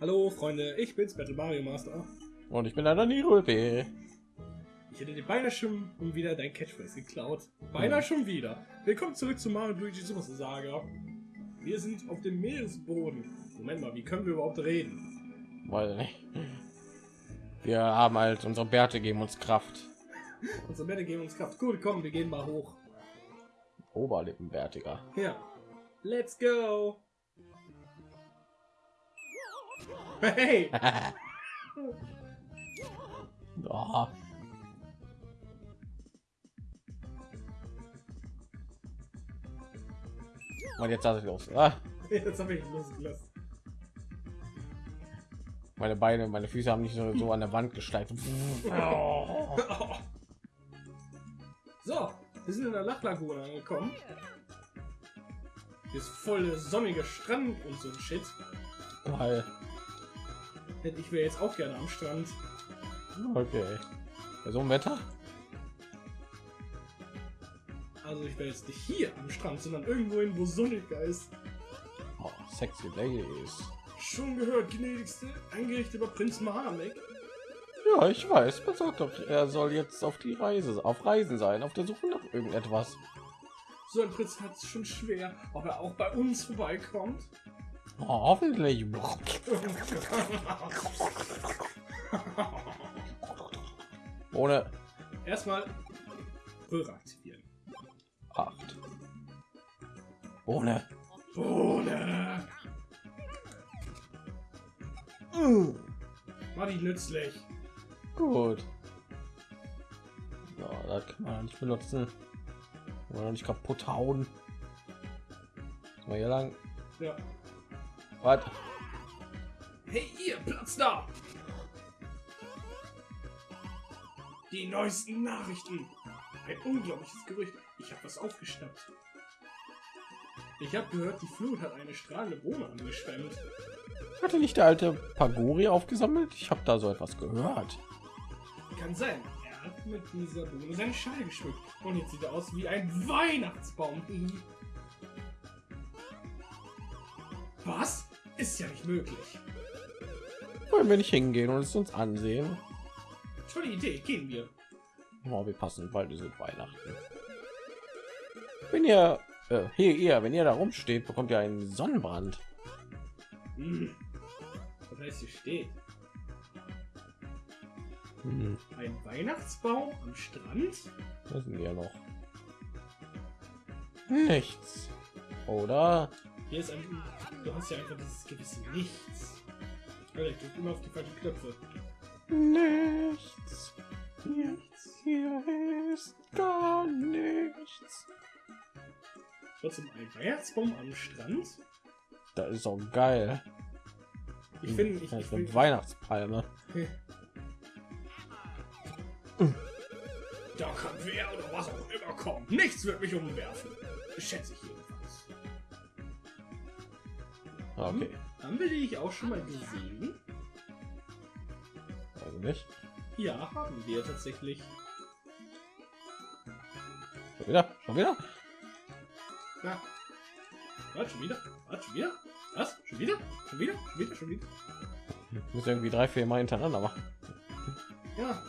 Hallo Freunde, ich bin's Battle Mario Master. Und ich bin leider nie Röbe. Ich hätte dir beinahe schon wieder dein Catchphrase geklaut. Beinahe schon wieder. Willkommen zurück zu Mario Luigi Super Saga. Wir sind auf dem Meeresboden. Moment mal, wie können wir überhaupt reden? Weil nicht. Wir haben halt unsere Bärte geben uns Kraft. Unsere Bärte geben uns Kraft. Gut, komm, wir gehen mal hoch. Oberlippenbärtiger. Ja. Let's go. Hey! oh. Und jetzt hat es los. Ah, Jetzt habe ich losgelassen. meine Beine, meine Füße haben nicht so, so an der Wand gesteift. So, wir sind in der Lachlagune angekommen. Hier ist voll der sonnige Strand und so ein Shit. Weil, Denn ich wäre jetzt auch gerne am Strand. okay. Bei so einem Wetter? Also ich wäre jetzt nicht hier am Strand, sondern irgendwo hin, wo sonniger ist. Oh, sexy ladies. Schon gehört, gnädigste, eingerichtet über Prinz Mohammed. Ja, ich weiß. Doch, er soll jetzt auf die Reise, auf Reisen sein, auf der Suche nach irgendetwas. So ein Prinz hat es schon schwer, ob er auch bei uns vorbeikommt. Oh, hoffentlich. Ohne Erstmal Röhre aktivieren. acht. Ohne. Ohne. War die nützlich. Gut. Ja, das kann man nicht benutzen. Oder nicht kaputt hauen. Mal hier lang. Ja. Was? Hey, ihr Platz da! Die neuesten Nachrichten. Ein unglaubliches Gerücht. Ich habe was aufgeschnappt. Ich habe gehört, die Flut hat eine strahlende Wohnung angeschwemmt. Hatte nicht der alte Pagori aufgesammelt? Ich habe da so etwas gehört. Kann sein. Er hat mit dieser Bohne seine Schale geschmückt. Und jetzt sieht er aus wie ein Weihnachtsbaum. Was? Ist ja nicht möglich. Wollen wir nicht hingehen und es uns ansehen? Tolle Idee, gehen wir. Oh, wir passen bald ist Weihnachten. Wenn ihr äh, hier ihr, wenn ihr da rumsteht, bekommt ihr einen Sonnenbrand. Hm. Was heißt hier steht? Hm, Ein Weihnachtsbaum am Strand? das sind ja noch nichts, oder? Hier ist ein. Du hast ja einfach dieses gewisse Nichts. Alter, ich drück immer auf die falschen Knöpfe. Nichts. Nichts. Hier ist gar nichts. Trotzdem ein Weihnachtsbaum am Strand? Das ist auch geil. Ich finde, ich, ich ist eine find, Weihnachtspalme. da kann wer oder was auch immer kommen. Nichts wird mich umwerfen. Schätze ich jedenfalls. Okay, Haben wir die auch schon mal gesehen? also nicht. Ja, haben wir tatsächlich. Schon wieder, schon wieder. Ja. Was, schon wieder? Was, schon wieder? Was? Schon wieder? Schon wieder? Schon wieder? Schon wieder? Muss irgendwie drei, vier Mal hintereinander machen. Ja.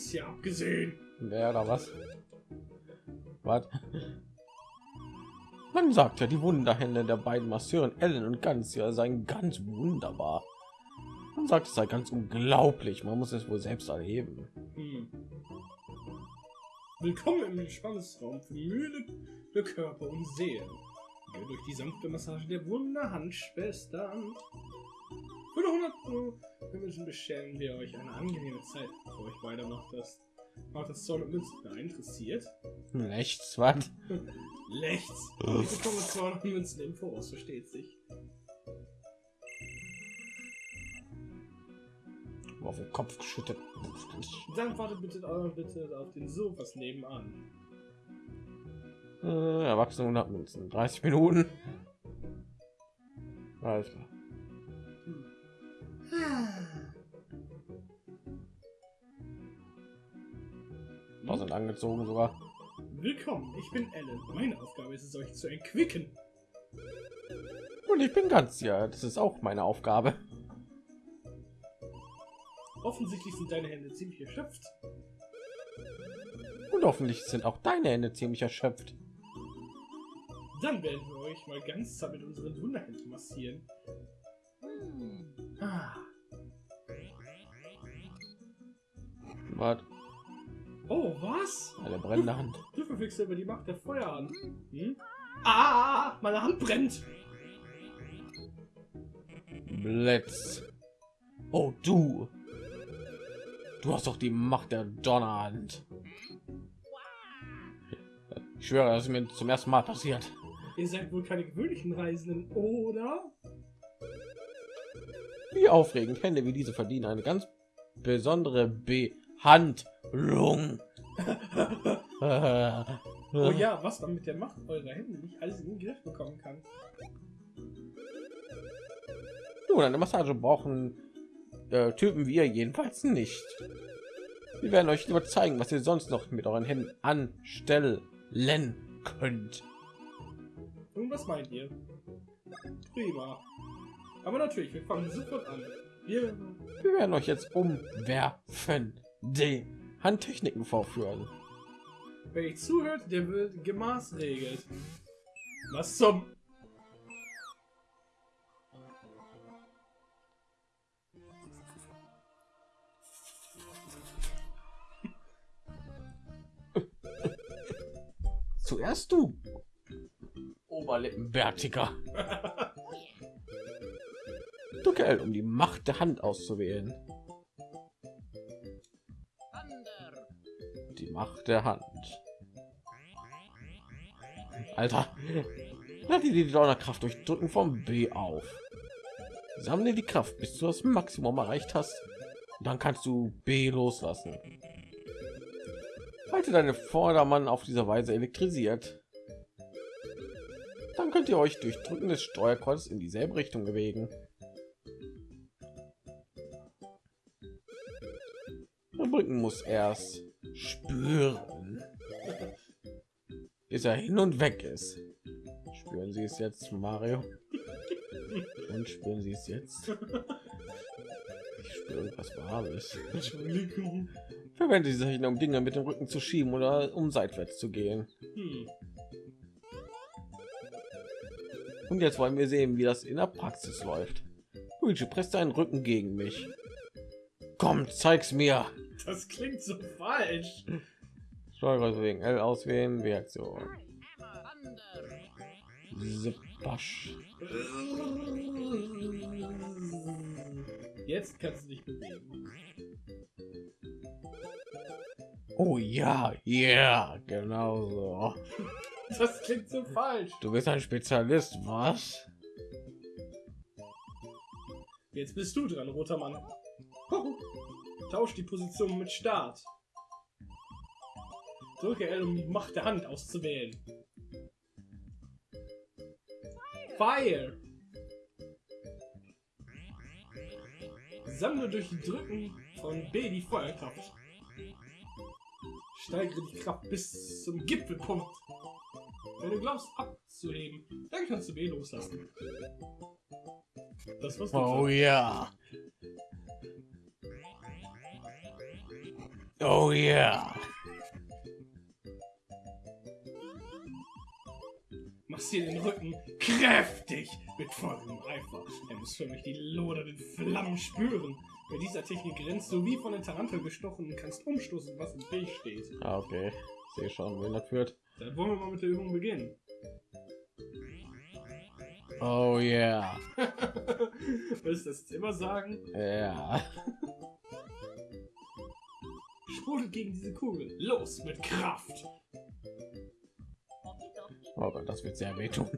Ganz hier abgesehen. Wer oder was? Was? Man sagt ja, die Wunderhände der beiden Masseuren Ellen und Ganz ja seien ganz wunderbar. Man sagt, es sei ganz unglaublich. Man muss es wohl selbst erleben. Hm. Willkommen im Entspannungsraum für Mühle für Körper und Seele. Geht durch die sanfte Massage der Wunderhandschwestern. Für nur 100 Euro Münzen bescheren wir euch eine angenehme Zeit, bevor ich weitermacht das. Macht das Zoll und Münzen da interessiert? Rechts, was? Rechts. Ich bekomme 200 Münzen im Voraus, versteht sich. auf den Kopf geschüttet. Dann wartet bitte, äh, bitte auf den Sofas nebenan. Äh, Erwachsene 100 Münzen. 30 Minuten. Alles klar. Sind angezogen sogar. Willkommen, ich bin Ellen. Meine Aufgabe ist es, euch zu entquicken. Und ich bin ganz ja, das ist auch meine Aufgabe. Offensichtlich sind deine Hände ziemlich erschöpft. Und hoffentlich sind auch deine Hände ziemlich erschöpft. Dann werden wir euch mal ganz zart mit unseren Wunderhänden massieren. Ah. Was? Oh, was? Eine brennende Hand. Du verfügst über die Macht der Feuer an. Hm? Ah, meine Hand brennt. Blitz. Oh, du. Du hast doch die Macht der Donnerhand. Ich schwöre, das ist mir zum ersten Mal passiert. Ihr seid wohl keine gewöhnlichen Reisenden, oder? Wie aufregend. Hände wie diese verdienen eine ganz besondere Behandlung. Oh ja, was man mit der Macht eurer Hände nicht alles in den Griff bekommen kann. Nun, eine Massage brauchen äh, Typen wir jedenfalls nicht. Wir werden euch nur zeigen, was ihr sonst noch mit euren Händen anstellen könnt. Nun, was meint ihr? Prima. Aber natürlich, wir fangen sofort an. Wir, Wir werden euch jetzt umwerfen, die Handtechniken vorführen. wer ich zuhört, der wird gemaßregelt. Was zum... Zuerst du, Oberlippenbärtiger. Drücke L, um die Macht der Hand auszuwählen. Die Macht der Hand. Alter, lade die Donnerkraft durch Drücken vom B auf. Sammle die Kraft, bis du das Maximum erreicht hast. Dann kannst du B loslassen. Halte deine Vordermann auf diese Weise elektrisiert. Dann könnt ihr euch durch Drücken des Steuerkreuzes in dieselbe Richtung bewegen. Der Brücken muss erst spüren, bis er hin und weg ist. Spüren Sie es jetzt, Mario? Und spüren Sie es jetzt? Ich spüre irgendwas Warmes. Entschuldigung. Verwende diese Technik, um Dinge mit dem Rücken zu schieben oder um seitwärts zu gehen. Hm. Und jetzt wollen wir sehen, wie das in der Praxis läuft. Luigi, presst deinen Rücken gegen mich. Komm, zeig's mir. Das klingt so falsch. Steuerkreuz wegen L auswählen, Reaktion. Jetzt kannst du dich bewegen. Oh ja, ja, genau so. Das klingt so falsch. Du bist ein Spezialist, was? Jetzt bist du dran, roter Mann. Tausch die Position mit Start. Drücke L, um die Macht der Hand auszuwählen. Fire! Sammle durch die Drücken von B die Feuerkraft. Steigere die Kraft bis zum Gipfelpunkt. Wenn du glaubst abzuheben, dann kannst du B loslassen. Das war's. Oh ja. Oh ja. Massier den Rücken kräftig mit vollem Eifer. Er muss förmlich die lodernden Flammen spüren. Bei dieser Technik rennst du wie von der Tarantel gestochen und kannst umstoßen, was im Weg steht. Ah, okay. Sehe schon, wohin das führt. Dann wollen wir mal mit der Übung beginnen. Oh ja. Willst du das immer sagen? Ja. Sprudelt gegen diese Kugel. Los mit Kraft. Oh Gott, das wird sehr wehtun.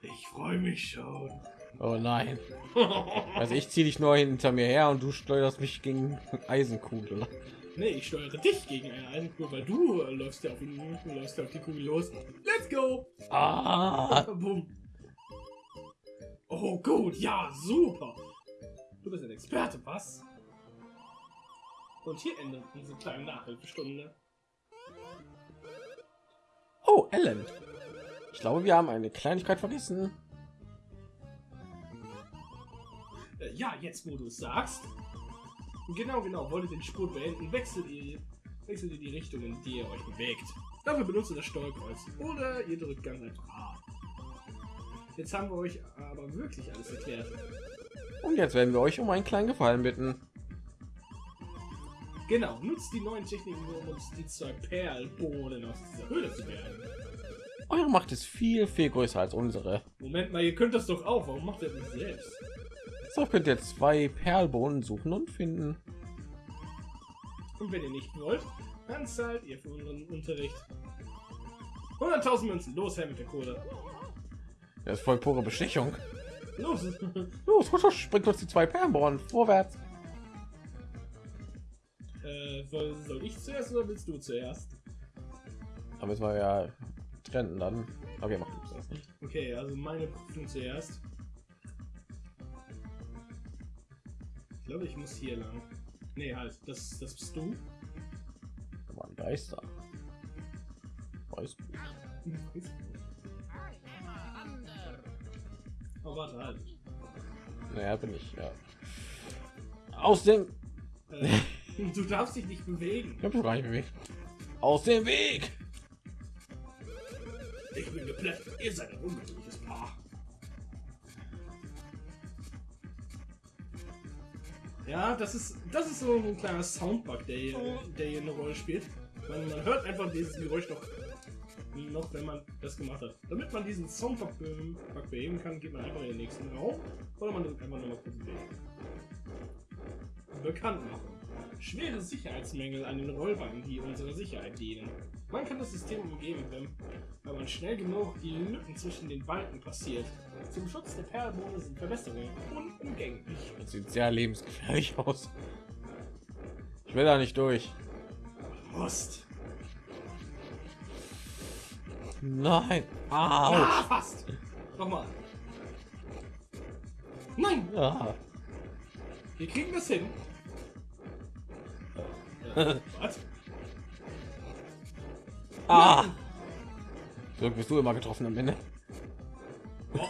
Ich freue mich schon. Oh nein. Also ich ziehe dich nur hinter mir her und du steuerst mich gegen Eisenkugel. nee, ich steuere dich gegen eine Eisenkugel, weil du äh, läufst ja auf, ihn, läufst ja auf die Kugel los. Let's go! Ah, Boom. Oh, gut, ja, super. Du bist ein Experte, was? Und hier endet unsere kleine Nachhilfestunde. oh, Ellen. Ich glaube, wir haben eine Kleinigkeit vergessen. Äh, ja, jetzt wo du es sagst. Genau, genau. Wollt ihr den Spurt beenden, wechselt ihr, wechselt ihr die Richtung, in die ihr euch bewegt. Dafür benutzt ihr das Steuerkreuz. Oder ihr drückt ganz einfach A. Jetzt haben wir euch aber wirklich alles erklärt. Und jetzt werden wir euch um einen kleinen Gefallen bitten. Genau, nutzt die neuen Techniken, um uns die zwei Perlbohnen aus dieser Höhle zu bergen. Eure Macht ist viel, viel größer als unsere. Moment mal, ihr könnt das doch auch. Warum macht ihr das nicht selbst? So könnt ihr zwei Perlbohnen suchen und finden. Und wenn ihr nicht wollt, dann zahlt ihr für unseren Unterricht 100.000 Münzen. Los, her mit der Kohle. Das ist voll pure Bestechung. Los. Los, husch, bringt uns die zwei Perlbohnen vorwärts. Äh, soll, ich zuerst oder willst du zuerst? Aber es war ja trennen dann. Okay, macht nichts. das. Okay, also meine Prüfung zuerst. Ich glaube, ich muss hier lang. Nee, halt, das, das bist du. Da waren Geister. Weiß gut. Oh, warte, halt. Naja, bin ich, ja. Aus dem. Äh, du darfst dich nicht bewegen. Ich hab schon gar nicht bewegt. Aus dem Weg! Ich bin geplättet. Ihr seid ein ungewöhnliches Paar. Ja, das ist das ist so ein kleiner Soundbug, der hier, der hier eine Rolle spielt. Man, man hört einfach dieses Geräusch noch, noch, wenn man das gemacht hat. Damit man diesen Soundbug be Bug beheben kann, geht man einfach in den nächsten Raum oder man drückt einfach nochmal kurz weg. Bekannt machen. Schwere Sicherheitsmängel an den Rollbanken, die unserer Sicherheit dienen. Man kann das System umgehen, wenn, man schnell genug die Lücken zwischen den Balken passiert. Zum Schutz der Perlbohne sind Verbesserungen unumgänglich. Das sieht sehr lebensgefährlich aus. Ich will da nicht durch. Musst. Nein. Ah, Autsch. fast. Nochmal. Nein, Ah. wir kriegen das hin. Was? Ah. So bist du immer getroffen am Ende. Oh.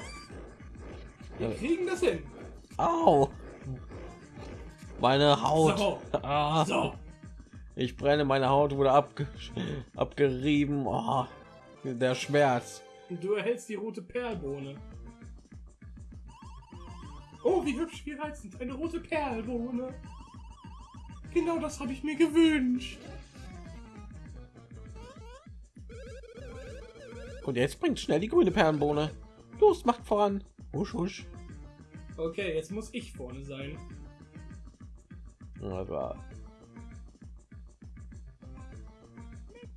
Wir kriegen das hin. Au. Meine Haut. So. Ah. So. Ich brenne, meine Haut wurde abge abgerieben. Oh. Der Schmerz. Du erhältst die rote Perlbohne. Oh, wie hübsch, wie reizend. Eine rote Perlbohne. Genau das habe ich mir gewünscht. Und jetzt bringt schnell die grüne Perlenbohne. Los, macht voran. Husch, husch. Okay, jetzt muss ich vorne sein. War.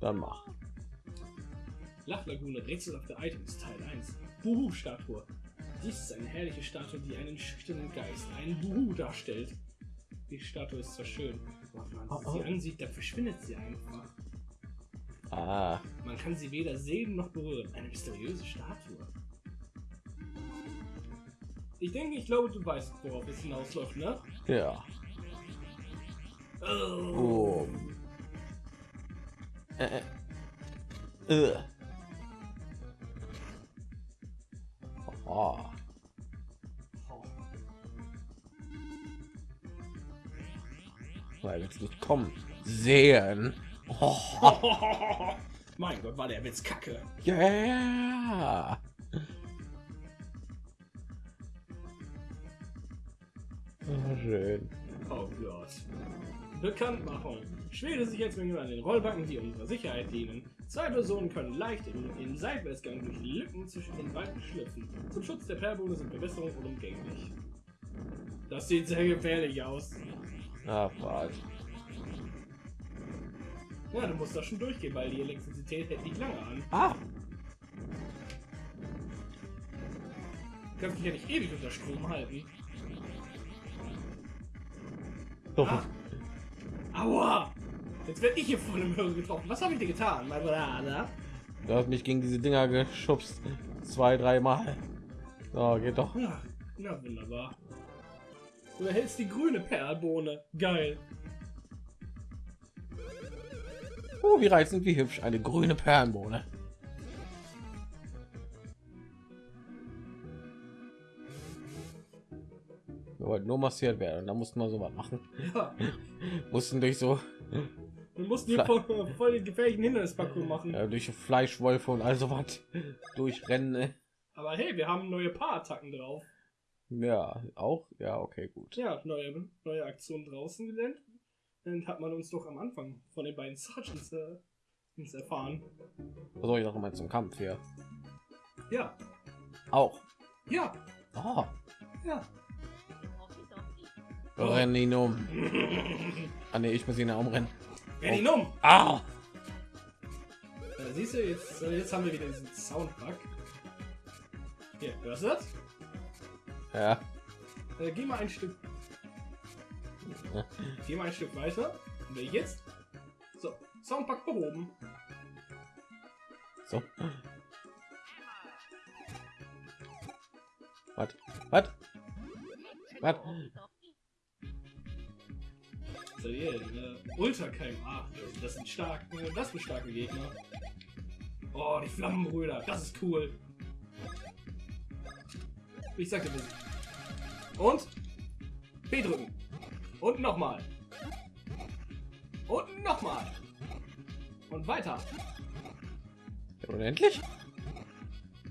Dann mach. Lachlagune, rätselhafte Items, Teil 1. Buhu-Statue. Dies ist eine herrliche Statue, die einen schüchternen Geist, einen Buhu darstellt. Die Statue ist zwar schön, aber wenn man Oh, sie oh. ansieht, dann verschwindet sie einfach. Ah, Man kann sie weder sehen noch berühren. Eine mysteriöse Statue. Ich denke, ich glaube, du weißt, worauf es hinausläuft, ne? ja. Oh. Oh. Äh, äh. Äh. Oh. Weil jetzt nicht kommen. Sehen. Oh. mein Gott, war der Witz kacke. Yeah. Oh, schön. Oh Gott. Bekanntmachung. Schwere Sicherheitsmängel an den Rollbacken, die unserer Sicherheit dienen. Zwei Personen können leicht in den Seitwärtsgang durch Lücken zwischen den Balken schlüpfen. Zum Schutz der Perlbohne sind Verbesserungen unumgänglich. Das sieht sehr gefährlich aus. Ah, Fahrt. Ja, du musst da schon durchgehen, weil die Elektrizität hält nicht lange an. Ah. kannst dich ja nicht ewig unter Strom halten. Doch. Ah. Aua! Jetzt werde ich hier voll im Hörer getroffen. Was habe ich dir getan, mein Bruder? Du hast mich gegen diese Dinger geschubst. Zwei, dreimal. So, geht doch. Ja, na wunderbar. Du erhältst die grüne Perlbohne. Geil. Oh, wie reizend, wie hübsch. Eine grüne Perlenbohne. Wir wollten nur massiert werden. Und da mussten wir so was machen. Ja, Mussten durch so wir mussten hier voll, voll den gefährlichen Hindernisparcours machen. äh, durch Fleischwolfe und all so was durchrennen. ne? Aber hey, wir haben neue Paarattacken drauf. Ja, auch. Ja, okay, gut. Ja, neue, neue Aktion draußen gelernt. Dann hat man uns doch am Anfang von den beiden Sergeants äh, uns erfahren. Was soll ich noch mal zum Kampf hier? Ja, Auch. ja, Oh, ja. rennen ihn um. Ah, nee, ich muss ihn ja umrennen. Renn ihn um! Ah! Da siehst du, jetzt, äh, jetzt haben wir wieder diesen Soundbug. Hier, hörst du das? Ja. Äh, geh mal ein Stück. Geh mal ein Stück weiter. Und jetzt? So, Soundbug behoben. So. Was? Was? Was? So, hier, äh, Ultra KMA. Das sind stark, äh, das sind starke Gegner. Oh, die Flammenbrüder, das ist cool. Ich sagte wir sind. Und B drücken. Und nochmal. Und nochmal. Und weiter. Unendlich?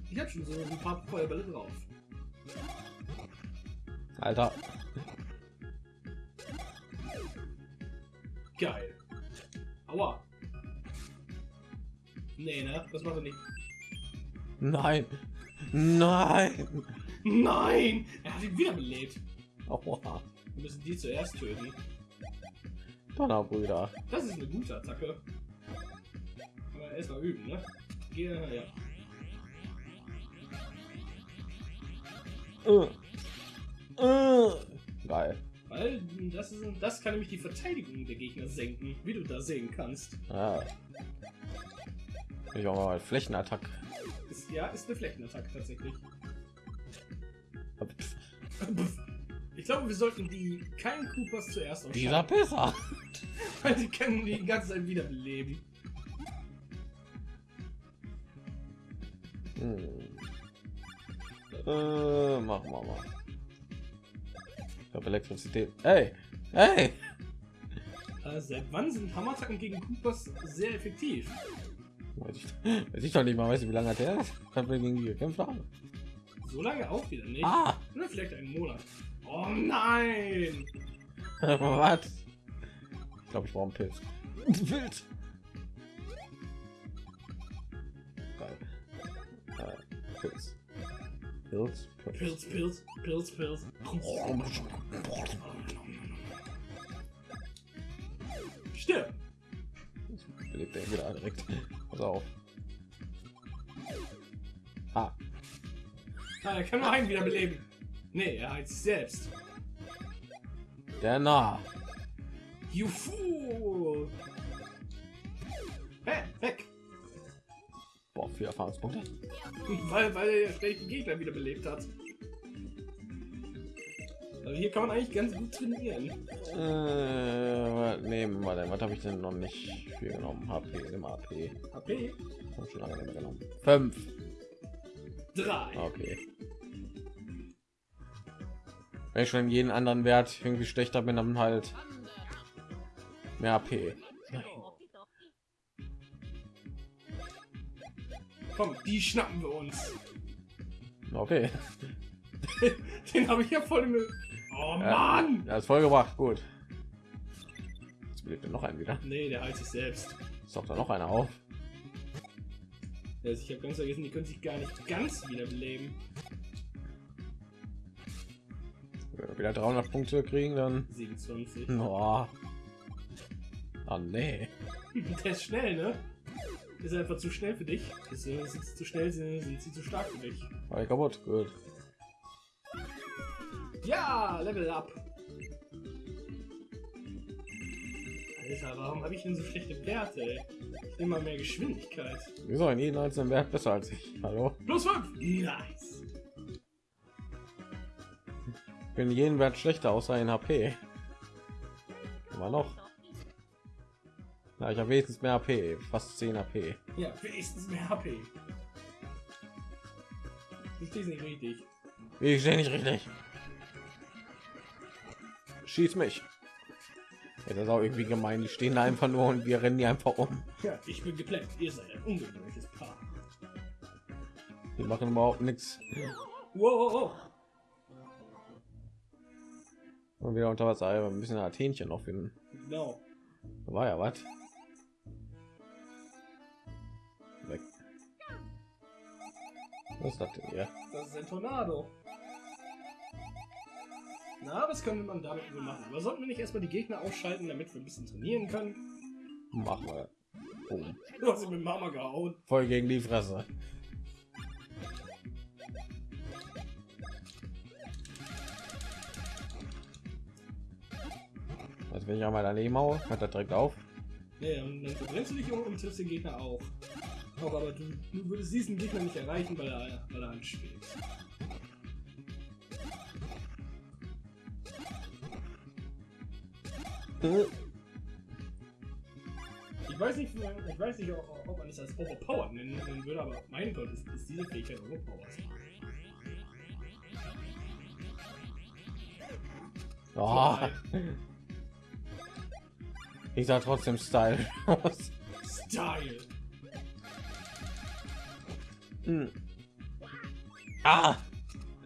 Ich hab schon so ein paar Feuerbälle drauf. Alter. Geil. Aua. Nee, ne? Das macht er nicht. Nein. Nein. Nein! Er hat ihn wiederbelebt. Aua. Wir müssen die zuerst töten. Donnerbrüder. Das ist eine gute Attacke. Aber erstmal üben, ne? Geh, ja. Äh. Äh. Geil. Weil das, ist, das kann nämlich die Verteidigung der Gegner senken, wie du da sehen kannst. Ja. Ich auch mal Flächenattack. Ist, ja, ist eine Flächenattacke tatsächlich. Ich glaube, wir sollten die keinen Koopas zuerst Dieser besser. weil die können die ganze Zeit wiederbeleben. Hm. Äh, machen wir mal. Ich habe Elektrizität. Hey, hey. Äh, seit wann sind Hammerattacken gegen Koopas sehr effektiv? Weiß ich, weiß ich doch nicht mal, weißt du, wie lange hat der ist? Hat wir gegen die gekämpft haben? So lange auch wieder nicht. Ah, Oder vielleicht einen Monat. Oh nein! was? Ich glaube, ich brauche einen Pilz. Wild. Geil. Äh, Pilz. Pilz. Pilz, Pilz, Pilz, Pilz. Stirb! Belebt er wieder direkt. Pass auf. Er kann nur einen wiederbeleben. Nee, er heizt sich selbst. der nah. Juhu! Hä? Weg! Boah, vier Erfahrungspunkte. Weil, weil er den Gegner wiederbelebt hat. Also hier kann man eigentlich ganz gut trainieren. Äh, nehmen wir denn? Was habe ich denn noch nicht viel genommen? HP im AP. HP Hab schon lange genommen. Fünf. 3. Okay. Wenn ich schon jeden anderen Wert irgendwie schlechter bin, dann halt mehr AP. Komm, die schnappen wir uns. Okay. Den habe ich ja voll im... Oh. Mann! Ja, ist voll gebracht. Gut. Jetzt belebt er noch einen wieder. Nee, der heilt sich selbst. Doch da noch einer auf. Also ich habe ganz vergessen, die können sich gar nicht ganz wiederbeleben. Wenn wir wieder 300 Punkte kriegen, dann. 27. Oh. Ah, nee. Der ist schnell, ne? Ist einfach zu schnell für dich. Ist, äh, sind sie zu schnell, sind, sind sie zu stark für dich. War kaputt. Gut. Ja, Level up. Alter, warum habe ich denn so schlechte Werte? Ey? Ich nehme mal mehr Geschwindigkeit. Wieso in jedem einzelnen Wert besser als ich? Hallo? Plus 5. Nice. Ich bin jeden Wert schlechter außer in HP. Immer noch. Na, ich habe wenigstens mehr HP, fast 10 HP. Ja, wenigstens mehr HP. Du stehst nicht richtig. Ich stehe nicht richtig. Schieß mich. Ja, das ist auch irgendwie gemein. Die stehen da einfach nur und wir rennen die einfach um. Ja, ich bin geplätt. Ihr seid ein ungewöhnliches Paar. Die machen überhaupt nichts. Wow. Und wieder unter Wasser ein bisschen Athenchen noch finden. Genau. War ja was. Weg. Was ist das denn hier? Das ist ein Tornado. Na, was können wir damit wohl machen? Aber sollten wir nicht erstmal die Gegner ausschalten, damit wir ein bisschen trainieren können? Machen wir. Oh. Du hast ihn mit Mama gehauen. Voll gegen die Fresse. Also wenn ich einmal daneben haue, hört er direkt auf. Ja, und dann verbrennst du dich um und triffst den Gegner auch. Auch aber du, du würdest diesen Gegner nicht erreichen, weil er, weil er anschwebt. Ich weiß nicht, ich weiß nicht, ob man es als overpowered nennen, würde, aber mein Gott, ist, ist diese Fähigkeit overpowered. Oh. Ich sah trotzdem Style aus. Style. Hm. Ah!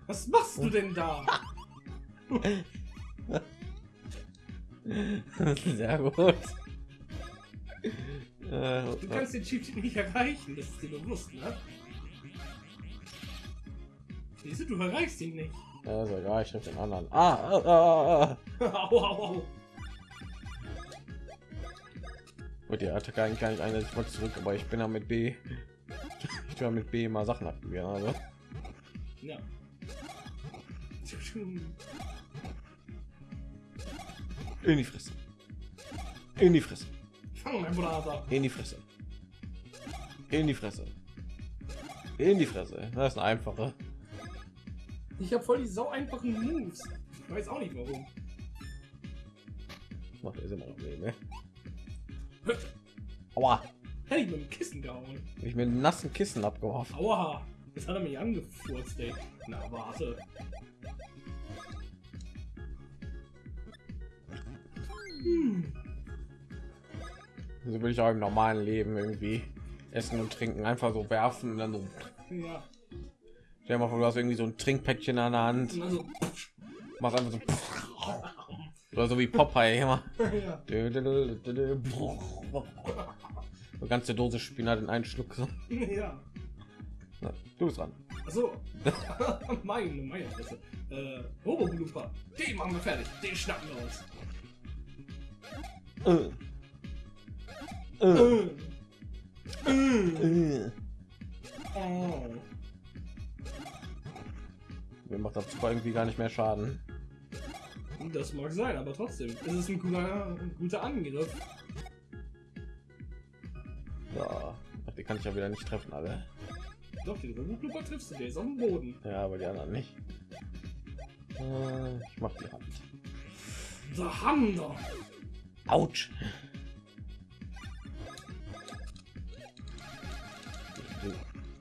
Was machst du denn da? Sehr gut. Äh, Du kannst den Cheat nicht erreichen, das ist dir bewusst, ne? Siehst du, du erreichst ihn nicht. Ja, ist egal, ich den anderen. Ah, ah, ah, ah. au, au, au. Und die Attacke eigentlich gar nicht ein, ich wollte zurück, aber ich bin ja mit B. Ich tue ja mit B mal Sachen aktivieren, also. Ja. In die Fresse. In die Fresse. Fang mein Bruder. In die Fresse. In die Fresse. In die Fresse. Das ist eine einfache. Ich habe voll die sau einfachen Moves. Ich weiß auch nicht warum. Macht er immer noch Leben, ne? Aua. Hätte ich mit dem Kissen gehauen. Ich mit einem nassen Kissen abgeworfen. Aua. Jetzt hat er mich angefurzt, ey. Na, warte. Hm. So will ich auch im normalen Leben irgendwie essen und trinken, einfach so werfen und dann so. Ja. Stell mal vor, du hast irgendwie so ein Trinkpäckchen an der Hand, also, machst einfach so. Oder so wie Popeye immer. ja. Eine ganze Dose Spinat in einen Schluck. So. ja. Na, Du bist dran. Achso. meine, meine Fresse. Äh, Robo. Den machen wir fertig. Den schnappen wir uns. Äh. Äh. Äh. Mir macht das irgendwie gar nicht mehr Schaden. Das mag sein, aber trotzdem. Es ist ein guter, ein guter Angriff. Ja, Ach, die kann ich ja wieder nicht treffen, alle. Doch, den Robo Blooper triffst du. Der ist auf dem Boden. Ja, aber die anderen nicht. Äh, ich mach die Hand. Haben wir. Autsch.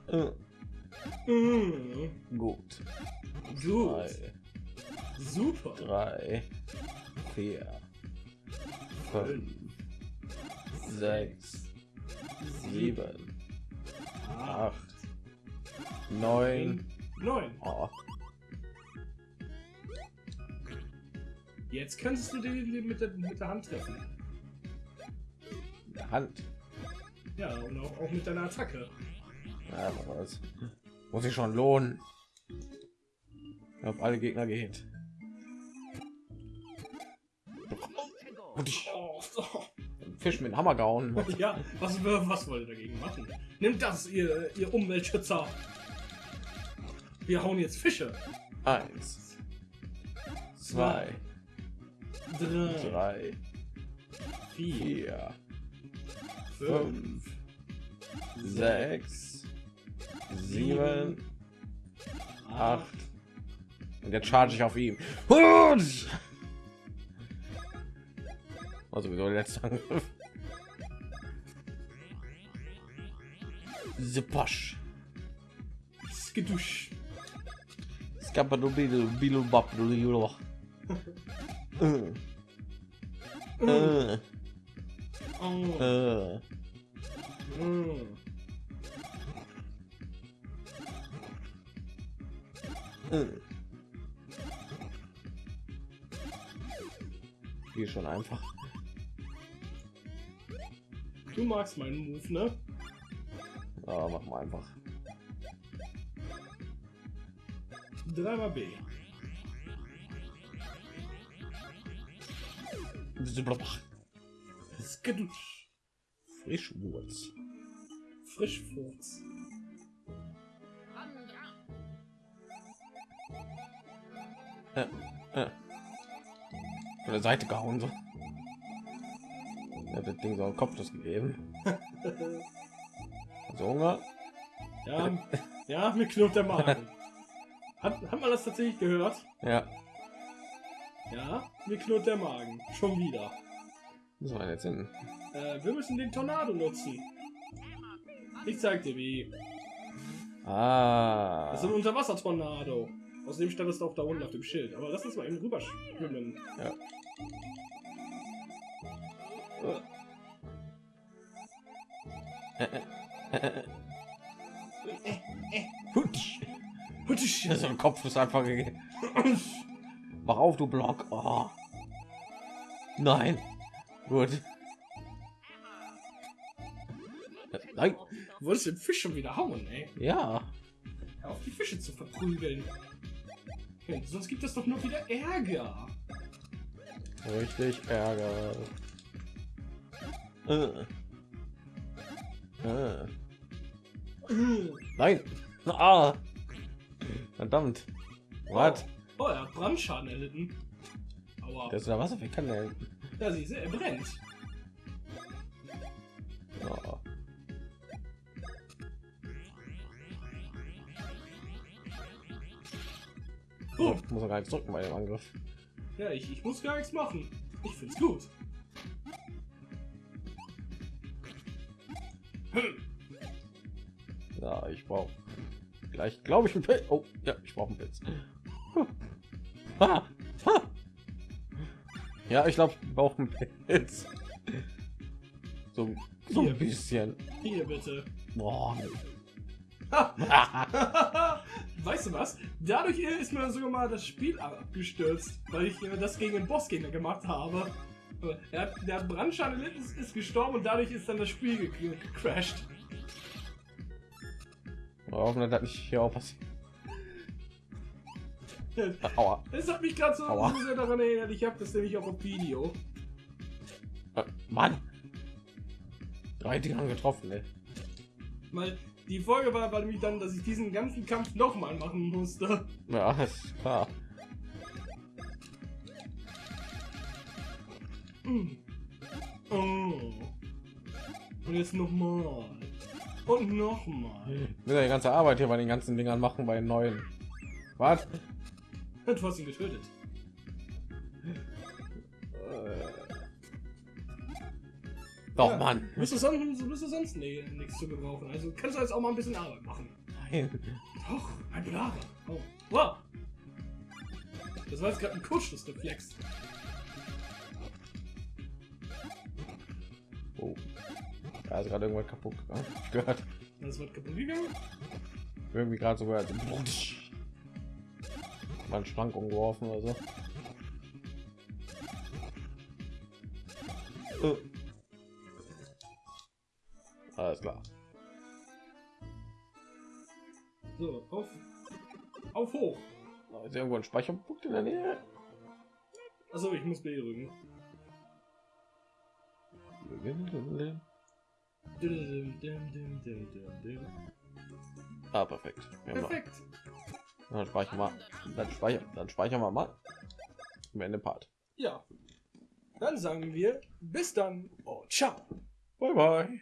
Äh, Mhm. gut. Gut. Zwei, Super. drei, vier, fünf, sechs, sieben, acht, neun. Neun. Oh, Jetzt könntest du den, mit, der, mit der Hand treffen. der Hand. Ja, und auch, auch mit deiner Attacke. Ja, das muss ich schon lohnen. Ich habe alle Gegner ich Oh, oh. Fisch mit dem Hammer gehauen. Ja, was, was wollt ihr dagegen machen? Nimmt das, ihr, ihr Umweltschützer. Wir hauen jetzt Fische. Eins, zwei, drei, drei, vier, fünf, sechs, sieben, acht. Und jetzt charge ich auf ihn. Und also der letzte Angriff. Zipasch. Skidusch. Skapadobidu bilu babdu Äh. Äh. Oh. Äh. Mm. Äh. Hier schon einfach. Du magst meinen Move, ne? Ja, mach mal einfach. Dreimal B. Skidusch. Frischwurz. Frischfurz. Äh, äh. Von der Seite gehauen so. Ja, das Ding so einen Kopfschuss gegeben. Also Hunger. Ja, ja, mir knurrt der Magen. Hat, hat man das tatsächlich gehört? Ja. Ja, mir knurrt der Magen. Schon wieder. Muss man jetzt hin. Äh, wir müssen den Tornado nutzen. Ich zeig dir wie. Ah. Das ist ein Unterwasser-Tornado. Außerdem stand es auch da unten auf dem Schild. Aber lass uns mal eben rüber schwimmen. Ja. Hutsch. Hutsch. So ein Kopfschuss einfach gegeben. Mach auf, du Block. Oh. Nein. Gut. Nein. Du wolltest den Fisch schon wieder hauen, ey. Ja. Hör auf die Fische zu verprügeln. Sonst gibt es doch nur wieder Ärger. Richtig Ärger. Äh. Äh. Nein. Ah. Verdammt. Was? Oh, er hat Brandschaden erlitten. Aua. Das ist der Wasser. Wie kann der? Ja, siehst du, er brennt. Oh. Oh, Ich muss gar nicht drücken bei dem Angriff. ja, ich, ich muss gar nichts machen. Ich find's gut. Hm. Ja, ich brauche gleich, glaube ich, einen Pilz. Oh, ja, ich brauche einen Pilz. Huh. Ah. Ja, ich glaube, ich brauche einen Pilz. So, so ein bisschen. Hier bitte. Boah. weißt du was? Dadurch ist mir sogar mal das Spiel abgestürzt, weil ich äh, das gegen den Bossgegner gemacht habe. Äh, Er hat, der hat Brandschaden erlitten, ist, ist gestorben und dadurch ist dann das Spiel ge ge gecrashed. Hoffen, dass nicht hier auch passiert. Aua. Das hat mich gerade so, Aua. daran erinnert, ich habe das nämlich auch auf Video. Äh, Mann. Drei Dinger getroffen, ey. Weil die Folge war, war nämlich dann, dass ich diesen ganzen Kampf nochmal machen musste. Ja, ist klar. Mm. Oh. Und jetzt nochmal. Und nochmal. Ich will ja die ganze Arbeit hier bei den ganzen Dingern machen, bei den neuen. Was? Du hast ihn getötet. Doch, Ja. Mann. Bist du sonst, bist du sonst nee, nichts zu gebrauchen. Also kannst du jetzt auch mal ein bisschen Arbeit machen. Nein. Doch, ein Blager. Oh. Wow. Das war jetzt gerade ein Kurzschlussreflex. Oh. Da ist gerade irgendwas kaputt gegangen. Ich gehört. Das wird kaputt gegangen. Irgendwie gerade so einen Schrank umgeworfen oder so. Äh. Alles klar. So, auf. Auf hoch. Ist irgendwo ein Speicherpunkt in der Nähe? Achso, ich muss B drücken. Ah, perfekt. Perfekt. Dann speichern wir. Dann speichern, dann speichern wir mal. zum Ende Part. Ja. Dann sagen wir bis dann. Oh, ciao. Bye bye.